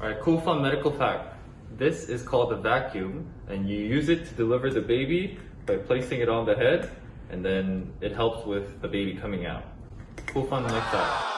Alright, cool fun medical fact. This is called a vacuum and you use it to deliver the baby by placing it on the head and then it helps with the baby coming out. Cool fun medical fact.